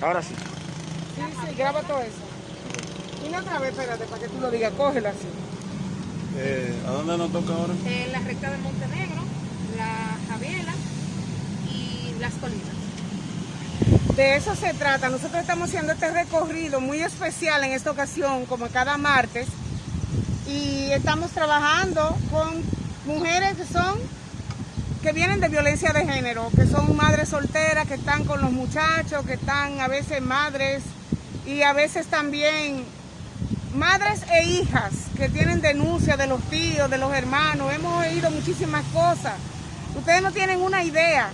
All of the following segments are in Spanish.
Ahora sí. Sí, sí, graba todo eso. Y una otra vez, espérate, para que tú lo digas, cógelo así. Eh, ¿A dónde nos toca ahora? en la recta de Montenegro, la Javiela y las colinas. De eso se trata. Nosotros estamos haciendo este recorrido muy especial en esta ocasión, como cada martes. Y estamos trabajando con mujeres que son, que vienen de violencia de género, que son madres solteras, que están con los muchachos, que están a veces madres y a veces también madres e hijas que tienen denuncia de los tíos, de los hermanos. Hemos oído muchísimas cosas. Ustedes no tienen una idea.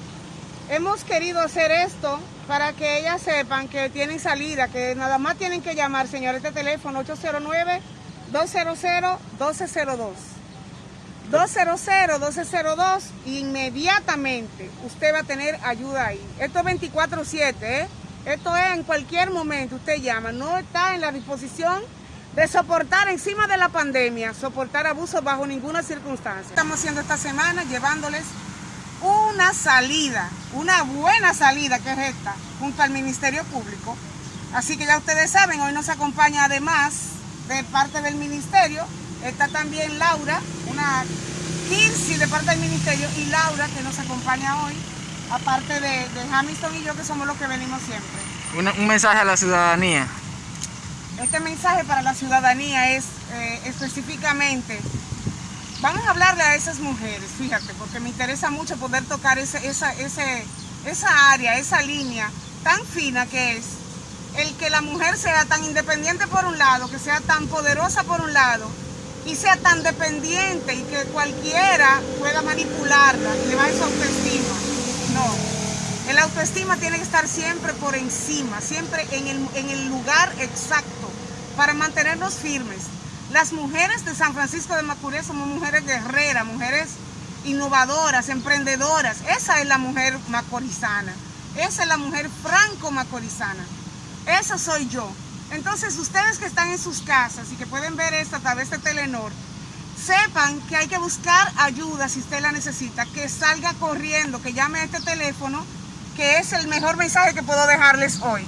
Hemos querido hacer esto para que ellas sepan que tienen salida, que nada más tienen que llamar, señor, este teléfono 809-200-1202. 200-1202 y inmediatamente usted va a tener ayuda ahí. Esto es 24-7, ¿eh? Esto es en cualquier momento, usted llama. No está en la disposición de soportar encima de la pandemia, soportar abusos bajo ninguna circunstancia. Estamos haciendo esta semana llevándoles una salida, una buena salida que es esta, junto al Ministerio Público. Así que ya ustedes saben, hoy nos acompaña además de parte del Ministerio, está también Laura, una Kirsi de parte del Ministerio, y Laura que nos acompaña hoy, aparte de, de Hamilton y yo que somos los que venimos siempre. Un, un mensaje a la ciudadanía. Este mensaje para la ciudadanía es eh, específicamente, vamos a hablarle a esas mujeres, fíjate, porque me interesa mucho poder tocar ese, esa, ese, esa área, esa línea tan fina que es el que la mujer sea tan independiente por un lado, que sea tan poderosa por un lado, y sea tan dependiente y que cualquiera pueda manipularla y le va esa autoestima. No, el autoestima tiene que estar siempre por encima, siempre en el, en el lugar exacto para mantenernos firmes. Las mujeres de San Francisco de Macorís somos mujeres guerreras, mujeres innovadoras, emprendedoras. Esa es la mujer macorizana. Esa es la mujer franco-macorizana. Esa soy yo. Entonces, ustedes que están en sus casas y que pueden ver esto a través de Telenor, sepan que hay que buscar ayuda si usted la necesita, que salga corriendo, que llame a este teléfono, que es el mejor mensaje que puedo dejarles hoy.